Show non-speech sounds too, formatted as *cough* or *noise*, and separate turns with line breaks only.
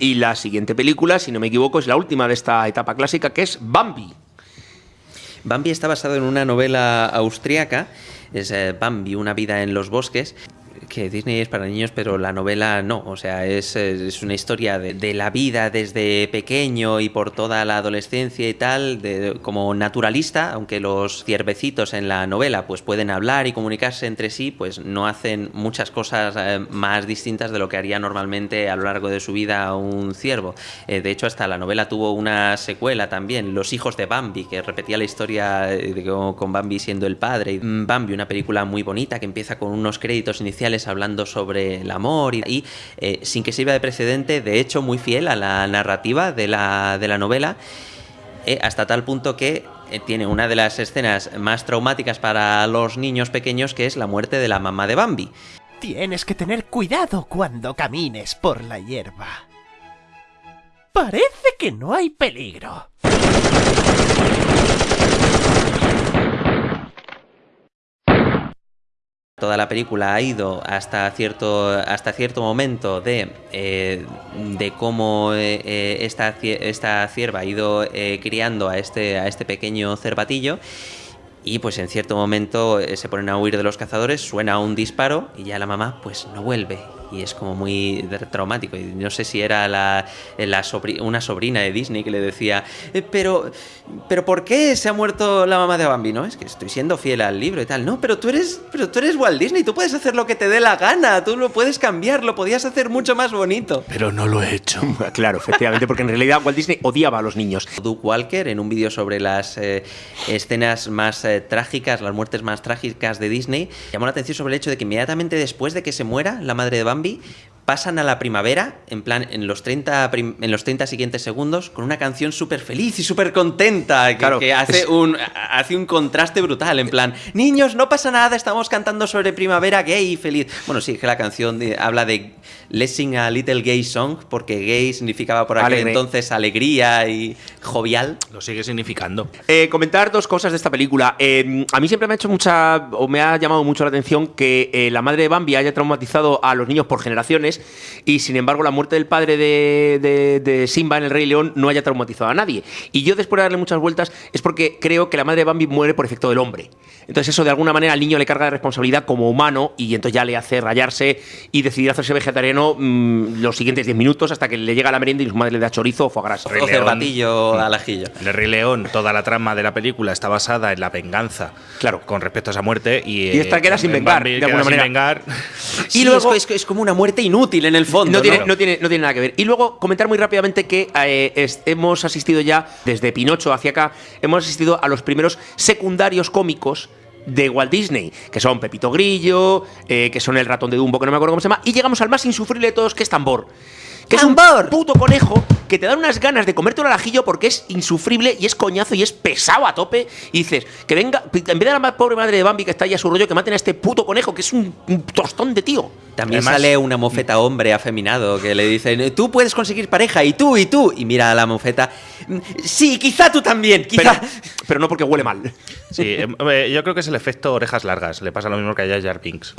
Y la siguiente película, si no me equivoco, es la última de esta etapa clásica, que es Bambi.
Bambi está basado en una novela austriaca, es eh, Bambi, una vida en los bosques, que Disney es para niños, pero la novela no. O sea, es, es una historia de, la vida desde pequeño y por toda la adolescencia y tal, de, como naturalista, aunque los ciervecitos en la novela pues pueden hablar y comunicarse entre sí, pues no hacen muchas cosas eh, más distintas de lo que haría normalmente a lo largo de su vida un ciervo. Eh, de hecho, hasta la novela tuvo una secuela también, Los hijos de Bambi, que repetía la historia eh, con Bambi siendo el padre. Bambi, una película muy bonita que empieza con unos créditos iniciales hablando sobre el amor y, eh, sin que sirva de precedente, de hecho muy fiel a la narrativa de la, de la novela, eh, hasta tal punto que eh, tiene una de las escenas más traumáticas para los niños pequeños, que es la muerte de la mamá de Bambi.
Tienes que tener cuidado cuando camines por la hierba. Parece que no hay peligro.
Toda la película ha ido hasta cierto, hasta cierto momento de, eh, de cómo eh, eh, esta, esta cierva ha ido criando a este, a este pequeño cervatillo y pues en cierto momento se ponen a huir de los cazadores, suena un disparo y ya la mamá pues no vuelve y es como muy traumático. Y no sé si era la, una sobrina de Disney que le decía, eh, pero, pero ¿por qué se ha muerto la mamá de Bambi? No, es que estoy siendo fiel al libro y tal. No, pero tú eres, pero tú eres Walt Disney, tú puedes hacer lo que te dé la gana, tú lo puedes cambiar, lo podías hacer mucho más bonito.
Pero no lo he hecho. *laughs*
claro, efectivamente, porque en realidad Walt Disney odiaba a los niños.
Duke Walker, en un vídeo sobre las eh, escenas más eh, trágicas, las muertes más trágicas de Disney, llamó la atención sobre el hecho de que inmediatamente después de que se muera la madre de Bambi, Bambi pasan a la primavera, en plan, en los 30, en los 30 siguientes segundos, con una canción súper feliz y súper contenta, que, claro, que hace, un, hace un contraste brutal, en plan, niños, no pasa nada, estamos cantando sobre primavera gay y feliz. Bueno, sí, que la canción habla de Let's Sing a Little Gay Song, porque gay significaba por aquel entonces alegría y jovial.
Lo sigue significando.
Eh, comentar dos cosas de esta película. Eh, a mí siempre me ha hecho mucha, o me ha llamado mucho la atención que eh, la madre de Bambi haya traumatizado a los niños por generaciones y sin embargo la muerte del padre de, Simba en El Rey León no haya traumatizado a nadie. Y yo después de darle muchas vueltas es porque creo que la madre de Bambi muere por efecto del hombre. Entonces eso de alguna manera al niño le carga de responsabilidad como humano y entonces ya le hace rayarse y decidir hacerse vegetariano mm, los siguientes 10 minutos hasta que le llega la merienda y su madre le da chorizo o foie gras.
O cervatillo al ajillo.
El Rey León, toda la trama de la película está basada en la venganza
claro.
con respecto a esa muerte y,
y esta queda sin vengar, de alguna manera. *laughs*
y luego es, es, como una muerte inútil en el fondo.
No, Tiene, no, tiene, no tiene nada que ver. Y luego comentar muy rápidamente que eh, hemos asistido ya, desde Pinocho hacia acá, hemos asistido a los primeros secundarios cómicos de Walt Disney, que son Pepito Grillo, eh, que son el ratón de Dumbo, que no me acuerdo cómo se llama, y llegamos al más insufrible de todos, que es Tambor. Que es un puto conejo que te dan unas ganas de comerte un alajillo porque es insufrible y es coñazo y es pesado a tope. Y dices, que venga, en vez de la pobre madre de Bambi que está ahí a su rollo, que maten a este puto conejo que es un, tostón de tío.
También sale una mofeta hombre afeminado que le dicen, tú puedes conseguir pareja y tú y tú. Y mira a la mofeta, sí, quizá tú también, quizá.
Pero, no porque huele mal.
Sí, em, yo creo que es el efecto orejas largas. Le pasa lo mismo que a Jar Pinks.